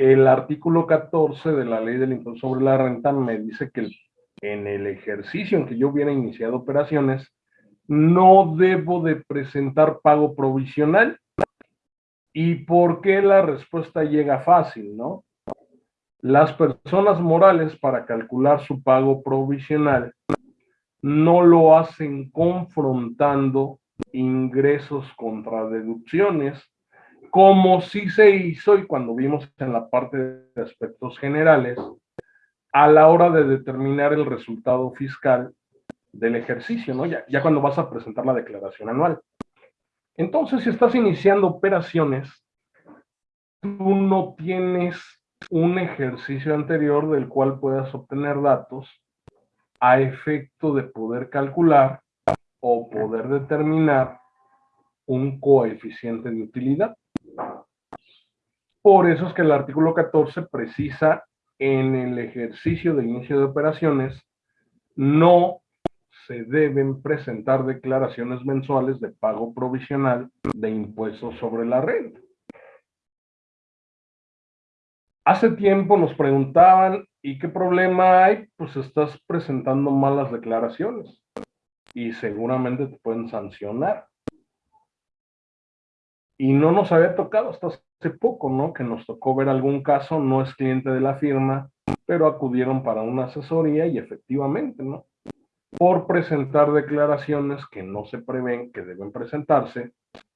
el artículo 14 de la ley del impuesto sobre la renta me dice que en el ejercicio en que yo hubiera iniciado operaciones, no debo de presentar pago provisional. ¿Y por qué la respuesta llega fácil, no? Las personas morales para calcular su pago provisional no lo hacen confrontando ingresos contra deducciones, como sí se hizo y cuando vimos en la parte de aspectos generales, a la hora de determinar el resultado fiscal del ejercicio, ¿no? Ya, ya cuando vas a presentar la declaración anual. Entonces, si estás iniciando operaciones, tú no tienes un ejercicio anterior del cual puedas obtener datos a efecto de poder calcular o poder determinar un coeficiente de utilidad. Por eso es que el artículo 14 precisa en el ejercicio de inicio de operaciones no se deben presentar declaraciones mensuales de pago provisional de impuestos sobre la renta. Hace tiempo nos preguntaban, ¿y qué problema hay? Pues estás presentando malas declaraciones y seguramente te pueden sancionar. Y no nos había tocado hasta hace poco, ¿no? Que nos tocó ver algún caso, no es cliente de la firma, pero acudieron para una asesoría y efectivamente, ¿no? Por presentar declaraciones que no se prevén que deben presentarse,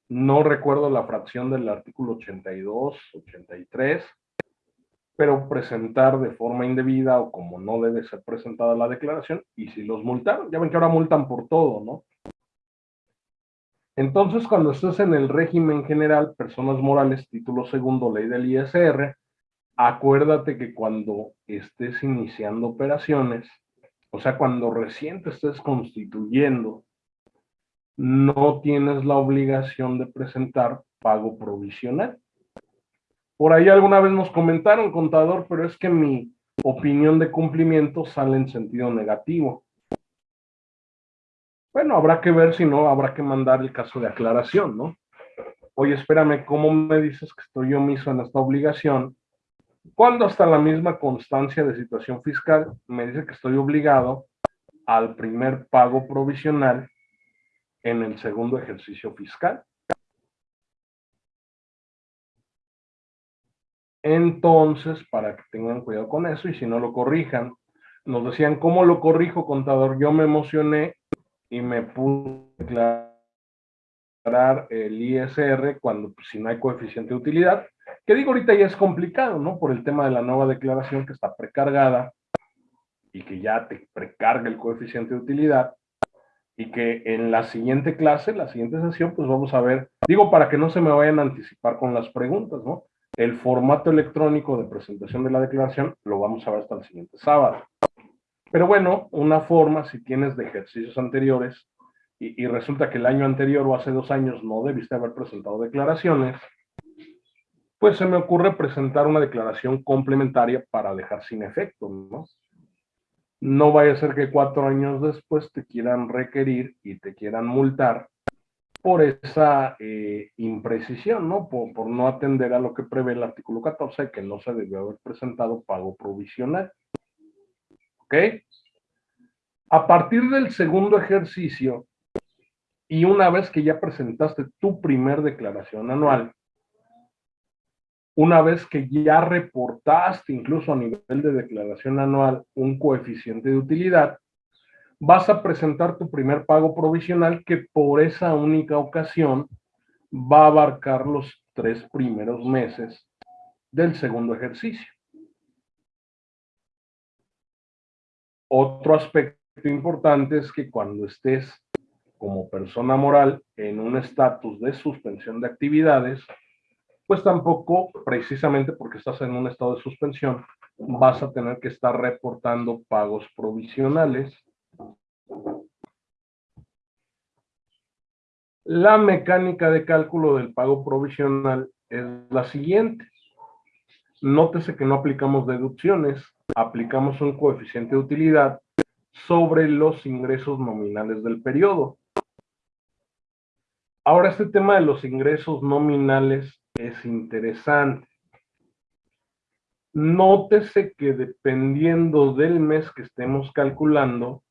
no recuerdo la fracción del artículo 82, 83, pero presentar de forma indebida o como no debe ser presentada la declaración, y si los multaron, ya ven que ahora multan por todo, ¿no? Entonces, cuando estés en el régimen general, personas morales, título segundo, ley del ISR, acuérdate que cuando estés iniciando operaciones, o sea, cuando recién te estés constituyendo, no tienes la obligación de presentar pago provisional. Por ahí alguna vez nos comentaron, contador, pero es que mi opinión de cumplimiento sale en sentido negativo. Bueno, habrá que ver si no, habrá que mandar el caso de aclaración, ¿no? Oye, espérame, ¿cómo me dices que estoy yo mismo en esta obligación? Cuando hasta la misma constancia de situación fiscal me dice que estoy obligado al primer pago provisional en el segundo ejercicio fiscal. Entonces, para que tengan cuidado con eso y si no lo corrijan, nos decían, ¿cómo lo corrijo, contador? Yo me emocioné y me pude declarar el ISR cuando pues, si no hay coeficiente de utilidad, que digo ahorita ya es complicado, ¿no? Por el tema de la nueva declaración que está precargada y que ya te precarga el coeficiente de utilidad y que en la siguiente clase, la siguiente sesión, pues vamos a ver, digo para que no se me vayan a anticipar con las preguntas, ¿no? El formato electrónico de presentación de la declaración lo vamos a ver hasta el siguiente sábado. Pero bueno, una forma, si tienes de ejercicios anteriores y, resulta que el año anterior o hace dos años no debiste haber presentado declaraciones, pues se me ocurre presentar una declaración complementaria para dejar sin efecto, ¿no? No vaya a ser que cuatro años después te quieran requerir y te quieran multar por esa eh, imprecisión, ¿no? Por, por, no atender a lo que prevé el artículo 14, que no se debió haber presentado pago provisional. ¿Ok? A partir del segundo ejercicio, y una vez que ya presentaste tu primer declaración anual, una vez que ya reportaste incluso a nivel de declaración anual un coeficiente de utilidad, vas a presentar tu primer pago provisional que por esa única ocasión va a abarcar los tres primeros meses del segundo ejercicio. Otro aspecto importante es que cuando estés como persona moral en un estatus de suspensión de actividades, pues tampoco, precisamente porque estás en un estado de suspensión, vas a tener que estar reportando pagos provisionales. La mecánica de cálculo del pago provisional es la siguiente. Nótese que no aplicamos deducciones, aplicamos un coeficiente de utilidad sobre los ingresos nominales del periodo. Ahora, este tema de los ingresos nominales es interesante. Nótese que dependiendo del mes que estemos calculando,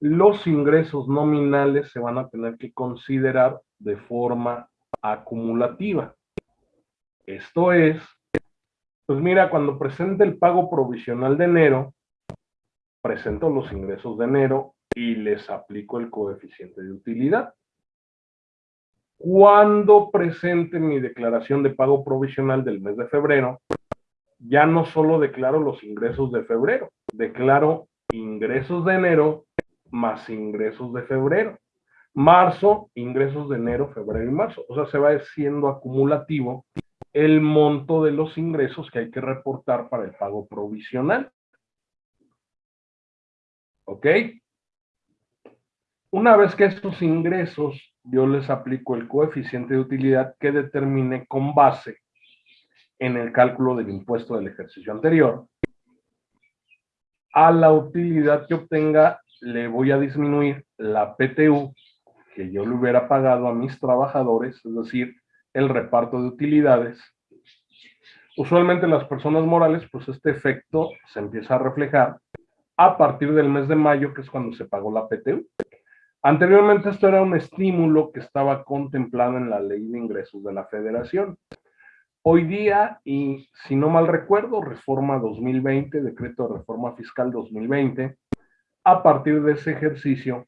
los ingresos nominales se van a tener que considerar de forma acumulativa. Esto es, pues mira, cuando presente el pago provisional de enero, presento los ingresos de enero y les aplico el coeficiente de utilidad. Cuando presente mi declaración de pago provisional del mes de febrero, ya no solo declaro los ingresos de febrero, declaro ingresos de enero más ingresos de febrero. Marzo, ingresos de enero, febrero y marzo. O sea, se va siendo acumulativo el monto de los ingresos que hay que reportar para el pago provisional. ¿Ok? Una vez que estos ingresos yo les aplico el coeficiente de utilidad que determine con base en el cálculo del impuesto del ejercicio anterior, a la utilidad que obtenga le voy a disminuir la PTU que yo le hubiera pagado a mis trabajadores, es decir, el reparto de utilidades. Usualmente las personas morales, pues este efecto se empieza a reflejar a partir del mes de mayo, que es cuando se pagó la PTU. Anteriormente esto era un estímulo que estaba contemplado en la ley de ingresos de la federación. Hoy día, y si no mal recuerdo, reforma 2020, decreto de reforma fiscal 2020, a partir de ese ejercicio,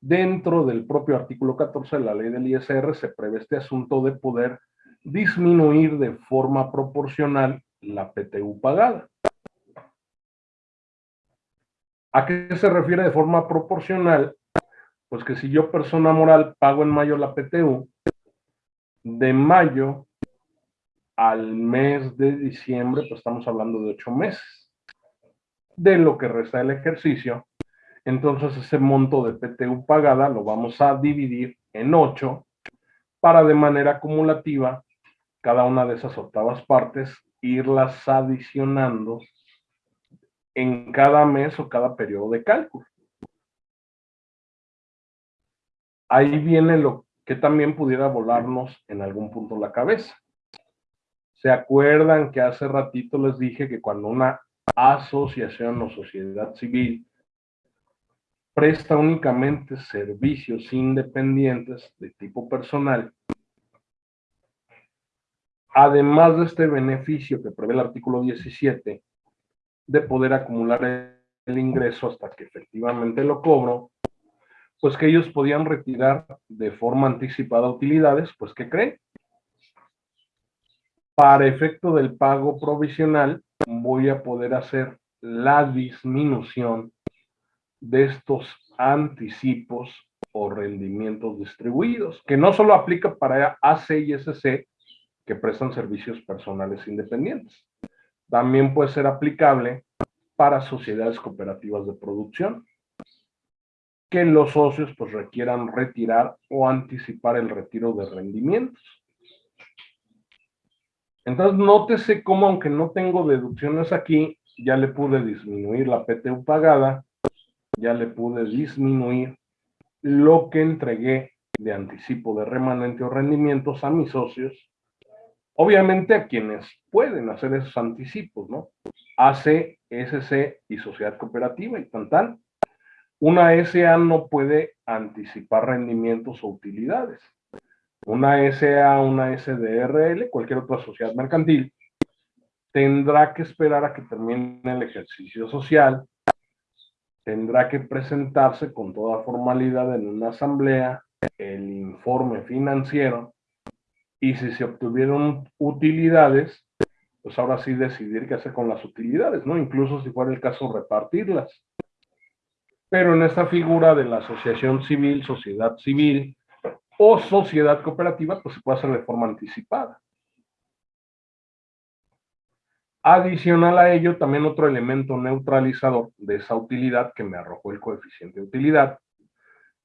dentro del propio artículo 14 de la ley del ISR se prevé este asunto de poder disminuir de forma proporcional la PTU pagada. ¿A qué se refiere de forma proporcional? Pues que si yo persona moral pago en mayo la PTU, de mayo al mes de diciembre, pues estamos hablando de ocho meses. De lo que resta del ejercicio, entonces ese monto de PTU pagada lo vamos a dividir en ocho para de manera acumulativa cada una de esas octavas partes irlas adicionando en cada mes o cada periodo de cálculo. Ahí viene lo que también pudiera volarnos en algún punto la cabeza. ¿Se acuerdan que hace ratito les dije que cuando una asociación o sociedad civil presta únicamente servicios independientes de tipo personal, además de este beneficio que prevé el artículo 17, de poder acumular el ingreso hasta que efectivamente lo cobro, pues que ellos podían retirar de forma anticipada utilidades, pues ¿qué creen? para efecto del pago provisional voy a poder hacer la disminución de estos anticipos o rendimientos distribuidos, que no solo aplica para AC y SC que prestan servicios personales independientes, también puede ser aplicable para sociedades cooperativas de producción, que los socios pues requieran retirar o anticipar el retiro de rendimientos. Entonces, nótese cómo, aunque no tengo deducciones aquí, ya le pude disminuir la PTU pagada, ya le pude disminuir lo que entregué de anticipo de remanente o rendimientos a mis socios, obviamente a quienes pueden hacer esos anticipos, ¿no? AC, SC y sociedad cooperativa y tan tal. Una SA no puede anticipar rendimientos o utilidades una SA, una SDRL, cualquier otra sociedad mercantil, tendrá que esperar a que termine el ejercicio social, tendrá que presentarse con toda formalidad en una asamblea el informe financiero y si se obtuvieron utilidades, pues ahora sí decidir qué hacer con las utilidades, ¿no? Incluso si fuera el caso repartirlas. Pero en esta figura de la asociación civil, sociedad civil, o sociedad cooperativa, pues se puede hacer de forma anticipada. Adicional a ello, también otro elemento neutralizador de esa utilidad que me arrojó el coeficiente de utilidad,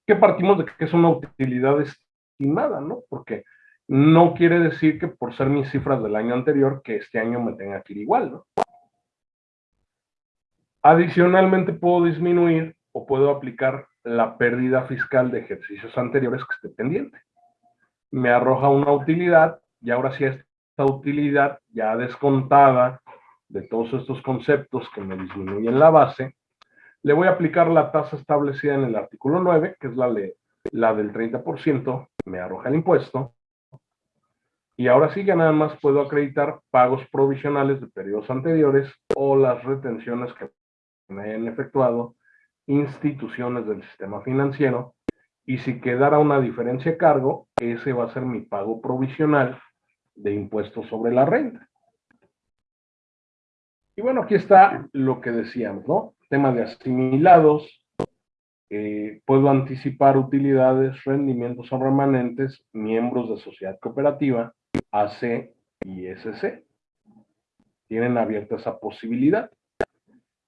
que partimos de que es una utilidad estimada, ¿no? Porque no quiere decir que por ser mis cifras del año anterior, que este año me tenga que ir igual, ¿no? Adicionalmente puedo disminuir o puedo aplicar la pérdida fiscal de ejercicios anteriores que esté pendiente. Me arroja una utilidad y ahora sí esta utilidad ya descontada de todos estos conceptos que me disminuyen la base, le voy a aplicar la tasa establecida en el artículo 9, que es la, la del 30%, me arroja el impuesto, y ahora sí que nada más puedo acreditar pagos provisionales de periodos anteriores o las retenciones que me hayan efectuado instituciones del sistema financiero. Y si quedara una diferencia de cargo, ese va a ser mi pago provisional de impuestos sobre la renta. Y bueno, aquí está lo que decíamos, ¿no? Tema de asimilados, eh, puedo anticipar utilidades, rendimientos o remanentes, miembros de sociedad cooperativa, AC y SC. Tienen abierta esa posibilidad.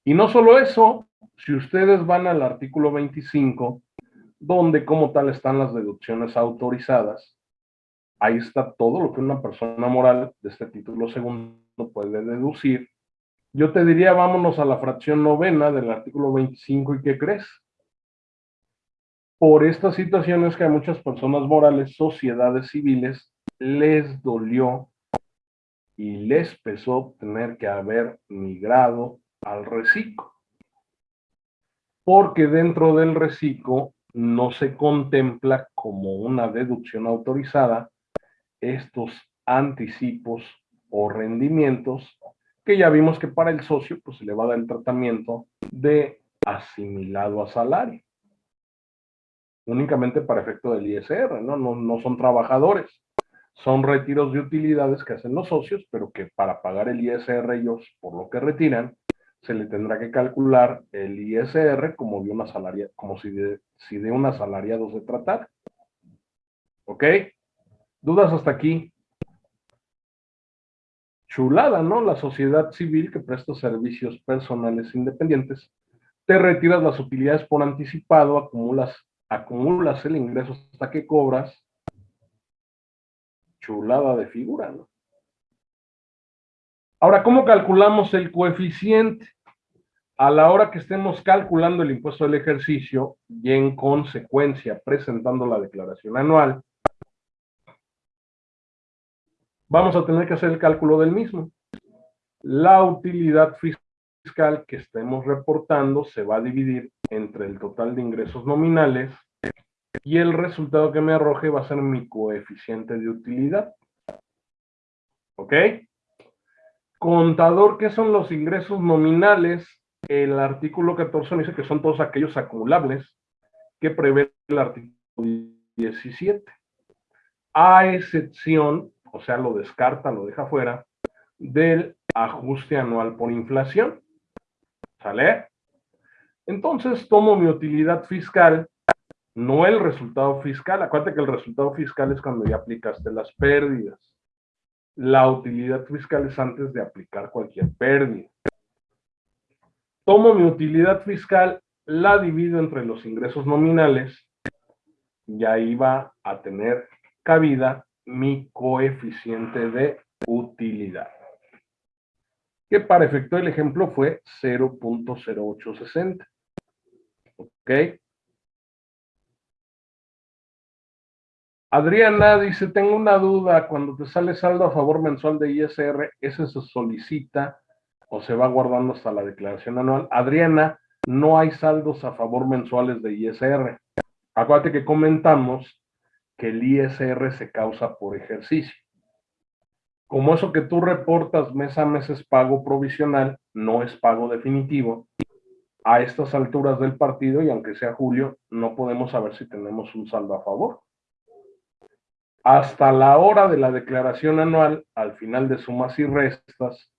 Y no solo eso, si ustedes van al artículo 25, donde como tal están las deducciones autorizadas, ahí está todo lo que una persona moral de este título segundo puede deducir. Yo te diría, vámonos a la fracción novena del artículo 25, ¿y qué crees? Por estas situaciones que hay muchas personas morales, sociedades civiles, les dolió y les pesó tener que haber migrado al reciclo. Porque dentro del reciclo no se contempla como una deducción autorizada estos anticipos o rendimientos que ya vimos que para el socio pues se le va a dar el tratamiento de asimilado a salario. Únicamente para efecto del ISR, ¿no? No, no son trabajadores son retiros de utilidades que hacen los socios, pero que para pagar el ISR ellos por lo que retiran, se le tendrá que calcular el ISR como de una salaria, como si de, si de un asalariado se tratara. ¿Ok? ¿Dudas hasta aquí? Chulada, ¿no? La sociedad civil que presta servicios personales independientes, te retiras las utilidades por anticipado, acumulas, acumulas el ingreso hasta que cobras, chulada de figura, ¿no? Ahora, ¿cómo calculamos el coeficiente? A la hora que estemos calculando el impuesto del ejercicio y en consecuencia presentando la declaración anual, vamos a tener que hacer el cálculo del mismo. La utilidad fiscal que estemos reportando se va a dividir entre el total de ingresos nominales y el resultado que me arroje va a ser mi coeficiente de utilidad. ¿Ok? Contador, ¿qué son los ingresos nominales? El artículo 14 dice que son todos aquellos acumulables que prevé el artículo 17. A excepción, o sea, lo descarta, lo deja fuera, del ajuste anual por inflación. ¿Sale? Entonces tomo mi utilidad fiscal no el resultado fiscal. Acuérdate que el resultado fiscal es cuando ya aplicaste las pérdidas. La utilidad fiscal es antes de aplicar cualquier pérdida. Tomo mi utilidad fiscal, la divido entre los ingresos nominales y ahí va a tener cabida mi coeficiente de utilidad. Que para efecto del ejemplo fue 0.0860. ¿Ok? Adriana dice, tengo una duda, cuando te sale saldo a favor mensual de ISR, ¿ese se solicita o se va guardando hasta la declaración anual? Adriana, no hay saldos a favor mensuales de ISR. Acuérdate que comentamos el ISR se causa por ejercicio. Como eso que tú reportas mes a mes es pago provisional, no es pago definitivo, a estas alturas del partido, y aunque sea julio, no podemos saber si tenemos un saldo a favor hasta la hora de la declaración anual, al final de sumas y restas,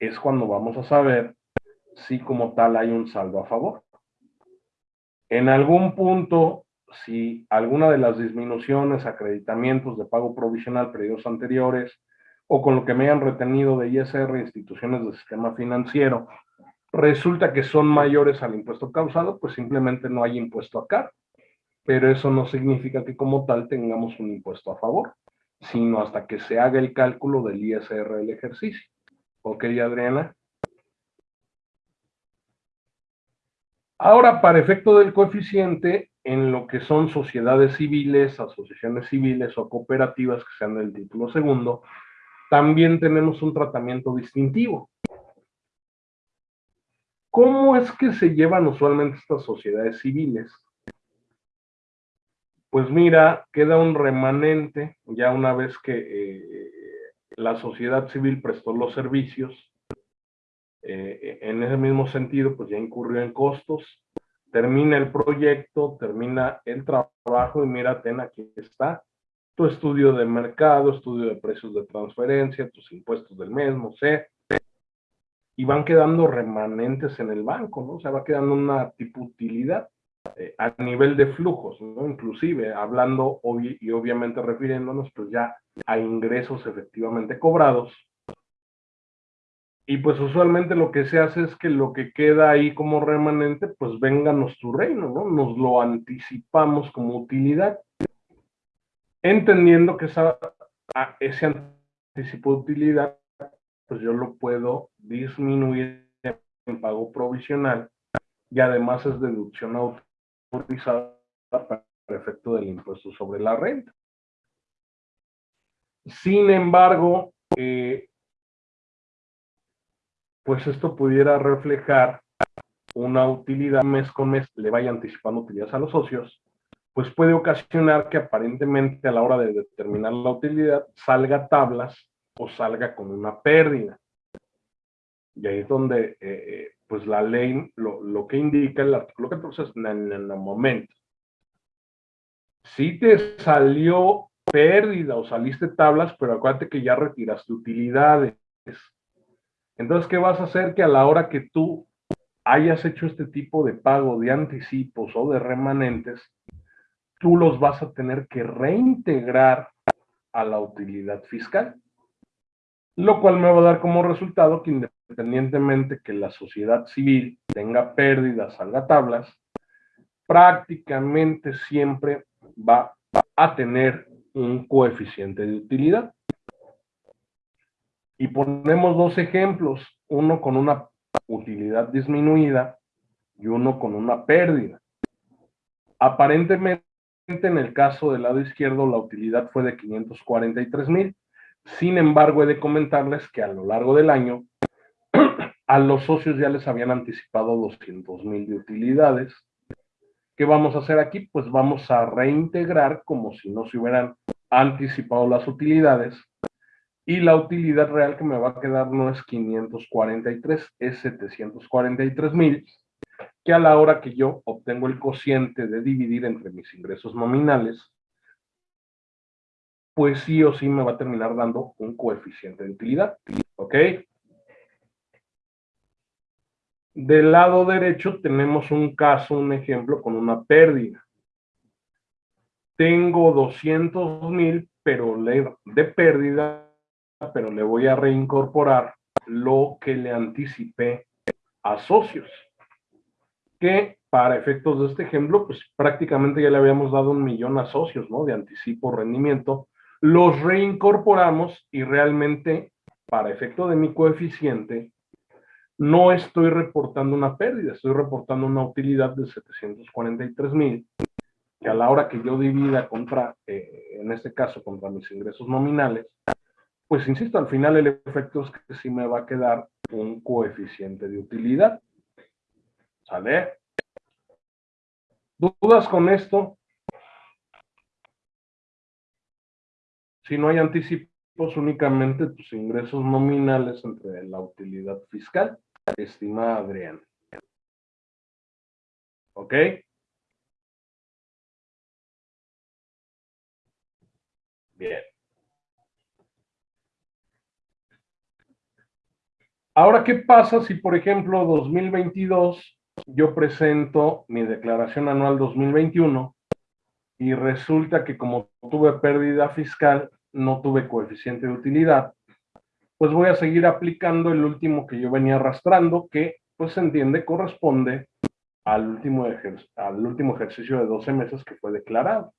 es cuando vamos a saber si como tal hay un saldo a favor. En algún punto, si alguna de las disminuciones, acreditamientos de pago provisional periodos anteriores, o con lo que me hayan retenido de ISR instituciones del sistema financiero, resulta que son mayores al impuesto causado, pues simplemente no hay impuesto acá pero eso no significa que como tal tengamos un impuesto a favor, sino hasta que se haga el cálculo del ISR del ejercicio. ¿Ok, Adriana? Ahora, para efecto del coeficiente, en lo que son sociedades civiles, asociaciones civiles o cooperativas que sean del título segundo, también tenemos un tratamiento distintivo. ¿Cómo es que se llevan usualmente estas sociedades civiles? Pues mira, queda un remanente ya una vez que eh, la sociedad civil prestó los servicios. Eh, en ese mismo sentido, pues ya incurrió en costos. Termina el proyecto, termina el trabajo y mira, ten, aquí está tu estudio de mercado, estudio de precios de transferencia, tus impuestos del mismo, sé y van quedando remanentes en el banco, ¿no? O sea, va quedando una tipo utilidad eh, a nivel de flujos, ¿no? Inclusive, hablando y obviamente refiriéndonos pues ya a ingresos efectivamente cobrados. Y pues usualmente lo que se hace es que lo que queda ahí como remanente, pues vénganos tu reino, ¿no? Nos lo anticipamos como utilidad, entendiendo que esa, ese anticipo de utilidad pues yo lo puedo disminuir en pago provisional y además es deducción autorizada para efecto del impuesto sobre la renta. Sin embargo, eh, pues esto pudiera reflejar una utilidad mes con mes, le vaya anticipando utilidades a los socios, pues puede ocasionar que aparentemente a la hora de determinar la utilidad salga tablas o salga con una pérdida. Y ahí es donde, eh, eh, pues la ley, lo, que indica el artículo 14 es en el momento. Si te salió pérdida o saliste tablas, pero acuérdate que ya retiraste utilidades. Entonces, ¿qué vas a hacer? Que a la hora que tú hayas hecho este tipo de pago de anticipos o de remanentes, tú los vas a tener que reintegrar a la utilidad fiscal lo cual me va a dar como resultado que independientemente que la sociedad civil tenga pérdidas, salga tablas, prácticamente siempre va a tener un coeficiente de utilidad. Y ponemos dos ejemplos, uno con una utilidad disminuida y uno con una pérdida. Aparentemente, en el caso del lado izquierdo, la utilidad fue de 543 mil sin embargo, he de comentarles que a lo largo del año a los socios ya les habían anticipado 200 mil de utilidades. ¿Qué vamos a hacer aquí? Pues vamos a reintegrar como si no se hubieran anticipado las utilidades y la utilidad real que me va a quedar no es 543, es 743 mil, que a la hora que yo obtengo el cociente de dividir entre mis ingresos nominales, pues sí o sí me va a terminar dando un coeficiente de utilidad. ¿Ok? Del lado derecho tenemos un caso, un ejemplo con una pérdida. Tengo 200 mil pero de pérdida, pero le voy a reincorporar lo que le anticipé a socios. Que para efectos de este ejemplo, pues prácticamente ya le habíamos dado un millón a socios, ¿no? De anticipo rendimiento los reincorporamos y realmente, para efecto de mi coeficiente, no estoy reportando una pérdida, estoy reportando una utilidad de 743 mil, que a la hora que yo divida contra, eh, en este caso, contra mis ingresos nominales, pues insisto, al final el efecto es que sí me va a quedar un coeficiente de utilidad. ¿Sale? ¿Dudas con esto? Si no hay anticipos, únicamente tus ingresos nominales entre la utilidad fiscal, estimada Adriana. ¿Ok? Bien. Ahora, ¿qué pasa si, por ejemplo, 2022 yo presento mi declaración anual 2021 y resulta que como tuve pérdida fiscal, no tuve coeficiente de utilidad, pues voy a seguir aplicando el último que yo venía arrastrando, que pues se entiende corresponde al último, al último ejercicio de 12 meses que fue declarado,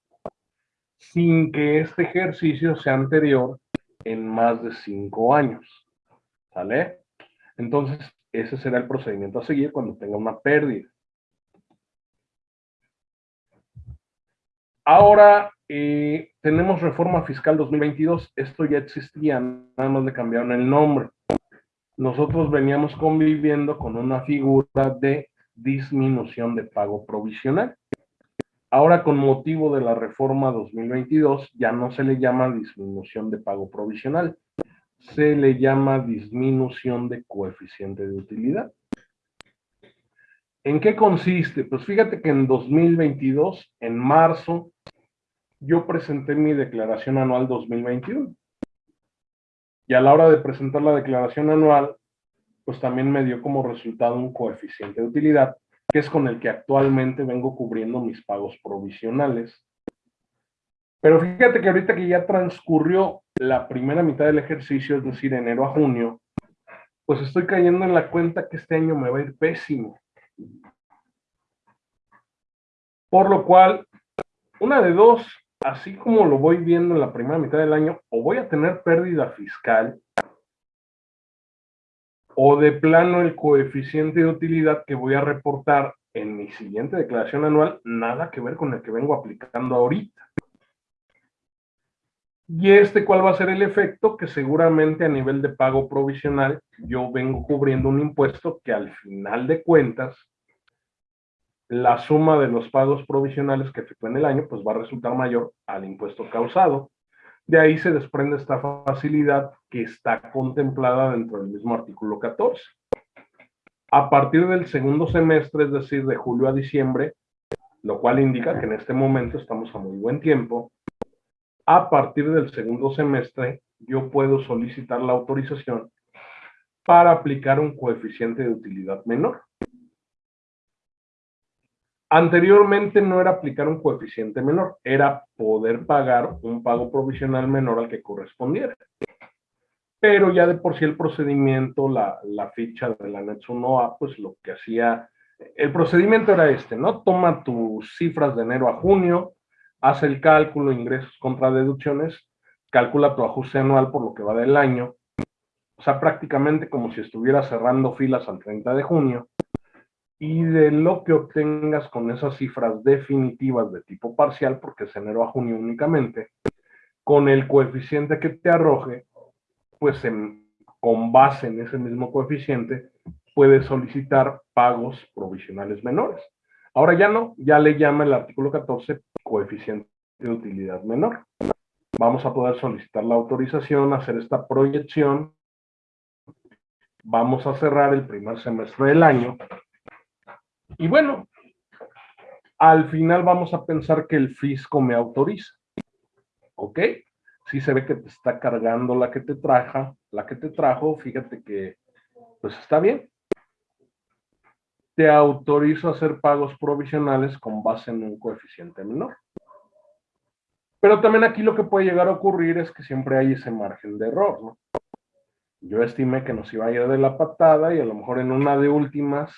sin que este ejercicio sea anterior en más de 5 años. ¿Sale? Entonces, ese será el procedimiento a seguir cuando tenga una pérdida. Ahora eh, tenemos reforma fiscal 2022. Esto ya existía, nada más le cambiaron el nombre. Nosotros veníamos conviviendo con una figura de disminución de pago provisional. Ahora, con motivo de la reforma 2022, ya no se le llama disminución de pago provisional, se le llama disminución de coeficiente de utilidad. ¿En qué consiste? Pues fíjate que en 2022, en marzo, yo presenté mi declaración anual 2021. Y a la hora de presentar la declaración anual, pues también me dio como resultado un coeficiente de utilidad, que es con el que actualmente vengo cubriendo mis pagos provisionales. Pero fíjate que ahorita que ya transcurrió la primera mitad del ejercicio, es decir, enero a junio, pues estoy cayendo en la cuenta que este año me va a ir pésimo. Por lo cual, una de dos, así como lo voy viendo en la primera mitad del año, o voy a tener pérdida fiscal, o de plano el coeficiente de utilidad que voy a reportar en mi siguiente declaración anual, nada que ver con el que vengo aplicando ahorita. Y este, ¿cuál va a ser el efecto? Que seguramente a nivel de pago provisional yo vengo cubriendo un impuesto que al final de cuentas la suma de los pagos provisionales que efectúe en el año pues va a resultar mayor al impuesto causado. De ahí se desprende esta facilidad que está contemplada dentro del mismo artículo 14. A partir del segundo semestre, es decir, de julio a diciembre, lo cual indica que en este momento estamos a muy buen tiempo, a partir del segundo semestre yo puedo solicitar la autorización para aplicar un coeficiente de utilidad menor. Anteriormente no era aplicar un coeficiente menor, era poder pagar un pago provisional menor al que correspondiera. Pero ya de por sí el procedimiento, la, ficha del anexo 1A, pues lo que hacía, el procedimiento era este, ¿no? Toma tus cifras de enero a junio, hace el cálculo, ingresos contra deducciones, calcula tu ajuste anual por lo que va del año, o sea, prácticamente como si estuviera cerrando filas al 30 de junio, y de lo que obtengas con esas cifras definitivas de tipo parcial, porque es enero a junio únicamente, con el coeficiente que te arroje, pues con base en ese mismo coeficiente, puedes solicitar pagos provisionales menores. Ahora ya no, ya le llama el artículo 14 coeficiente de utilidad menor. Vamos a poder solicitar la autorización, hacer esta proyección. Vamos a cerrar el primer semestre del año y bueno, al final vamos a pensar que el fisco me autoriza. ¿Ok? Si se ve que te está cargando la que te traja, la que te trajo, fíjate que pues está bien. Te autorizo a hacer pagos provisionales con base en un coeficiente menor. Pero también aquí lo que puede llegar a ocurrir es que siempre hay ese margen de error, ¿no? Yo estimé que nos iba a ir de la patada y a lo mejor en una de últimas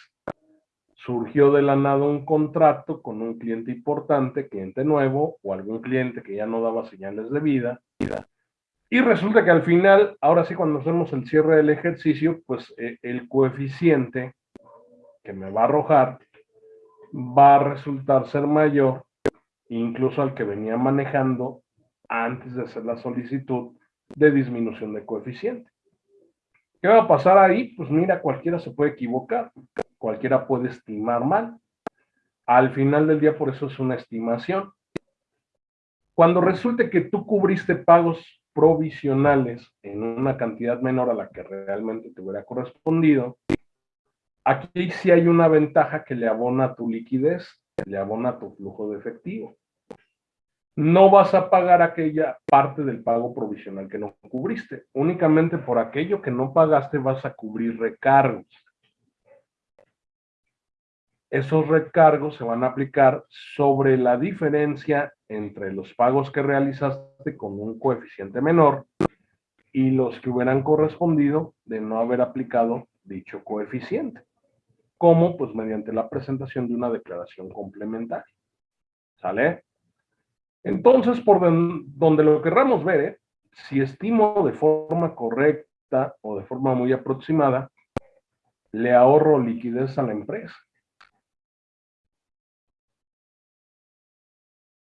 surgió de la nada un contrato con un cliente importante, cliente nuevo, o algún cliente que ya no daba señales de vida. Y resulta que al final, ahora sí, cuando hacemos el cierre del ejercicio, pues eh, el coeficiente que me va a arrojar va a resultar ser mayor, incluso al que venía manejando antes de hacer la solicitud de disminución de coeficiente. ¿Qué va a pasar ahí? Pues mira, cualquiera se puede equivocar cualquiera puede estimar mal. Al final del día, por eso es una estimación. Cuando resulte que tú cubriste pagos provisionales en una cantidad menor a la que realmente te hubiera correspondido, aquí sí hay una ventaja que le abona tu liquidez, le abona tu flujo de efectivo. No vas a pagar aquella parte del pago provisional que no cubriste. Únicamente por aquello que no pagaste vas a cubrir recargos esos recargos se van a aplicar sobre la diferencia entre los pagos que realizaste con un coeficiente menor y los que hubieran correspondido de no haber aplicado dicho coeficiente. Como Pues mediante la presentación de una declaración complementaria. ¿Sale? Entonces, por donde lo querramos ver, ¿eh? si estimo de forma correcta o de forma muy aproximada, le ahorro liquidez a la empresa.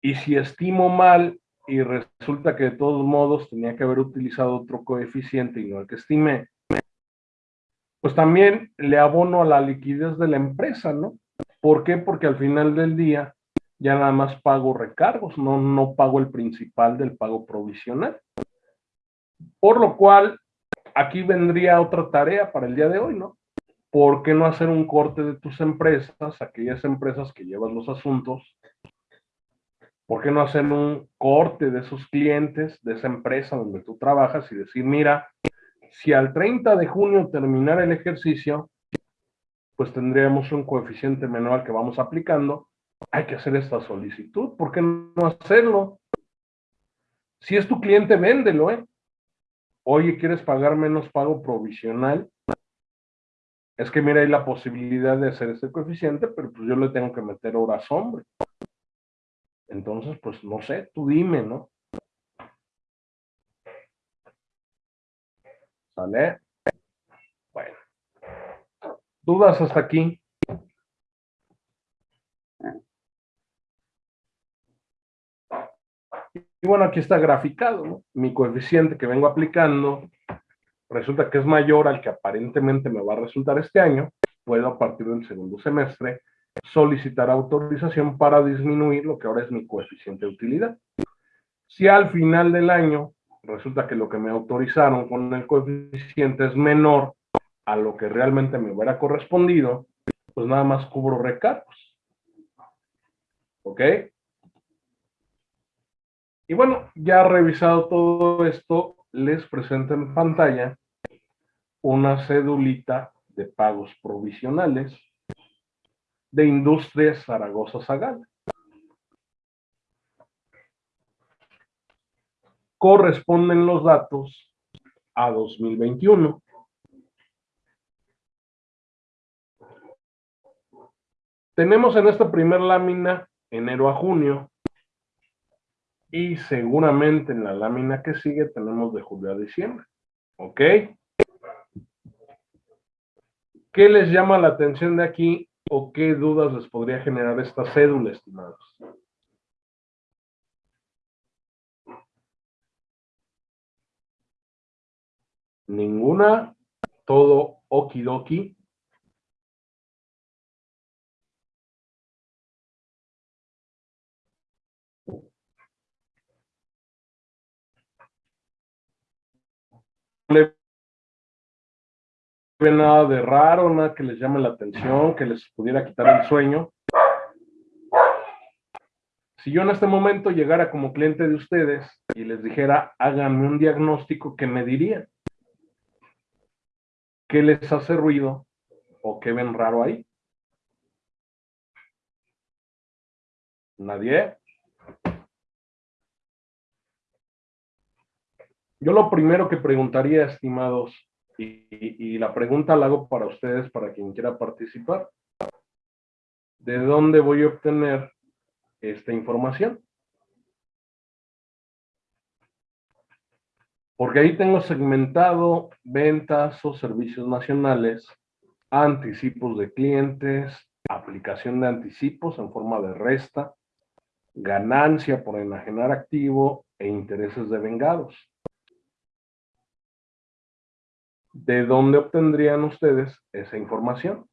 Y si estimo mal y resulta que de todos modos tenía que haber utilizado otro coeficiente y no el que estimé, pues también le abono a la liquidez de la empresa, ¿no? ¿Por qué? Porque al final del día ya nada más pago recargos, no, no pago el principal del pago provisional. Por lo cual, aquí vendría otra tarea para el día de hoy, ¿no? ¿Por qué no hacer un corte de tus empresas, aquellas empresas que llevan los asuntos? ¿Por qué no hacer un corte de esos clientes, de esa empresa donde tú trabajas y decir, mira, si al 30 de junio terminara el ejercicio, pues tendríamos un coeficiente menor que vamos aplicando, hay que hacer esta solicitud, ¿por qué no hacerlo? Si es tu cliente, véndelo, ¿eh? Oye, ¿quieres pagar menos pago provisional? Es que mira, hay la posibilidad de hacer ese coeficiente, pero pues yo le tengo que meter horas hombre. Entonces, pues no sé, tú dime, ¿no? ¿Sale? Bueno. ¿Dudas hasta aquí? Y bueno, aquí está graficado, ¿no? Mi coeficiente que vengo aplicando resulta que es mayor al que aparentemente me va a resultar este año. Puedo a partir del segundo semestre solicitar autorización para disminuir lo que ahora es mi coeficiente de utilidad. Si al final del año resulta que lo que me autorizaron con el coeficiente es menor a lo que realmente me hubiera correspondido, pues nada más cubro recargos. ¿Ok? Y bueno, ya revisado todo esto, les presento en pantalla una cedulita de pagos provisionales de Industrias Zaragoza Zagal. Corresponden los datos a 2021. Tenemos en esta primera lámina enero a junio y seguramente en la lámina que sigue tenemos de julio a diciembre. ¿Ok? ¿Qué les llama la atención de aquí o qué dudas les podría generar esta cédula, estimados? Ninguna, todo okidoki. ve nada de raro, nada que les llame la atención, que les pudiera quitar el sueño. Si yo en este momento llegara como cliente de ustedes y les dijera, háganme un diagnóstico, ¿qué me dirían? ¿Qué les hace ruido o qué ven raro ahí? ¿Nadie? Yo lo primero que preguntaría, estimados, y, la pregunta la hago para ustedes, para quien quiera participar. ¿De dónde voy a obtener esta información? Porque ahí tengo segmentado ventas o servicios nacionales, anticipos de clientes, aplicación de anticipos en forma de resta, ganancia por enajenar activo e intereses de vengados. ¿de dónde obtendrían ustedes esa información?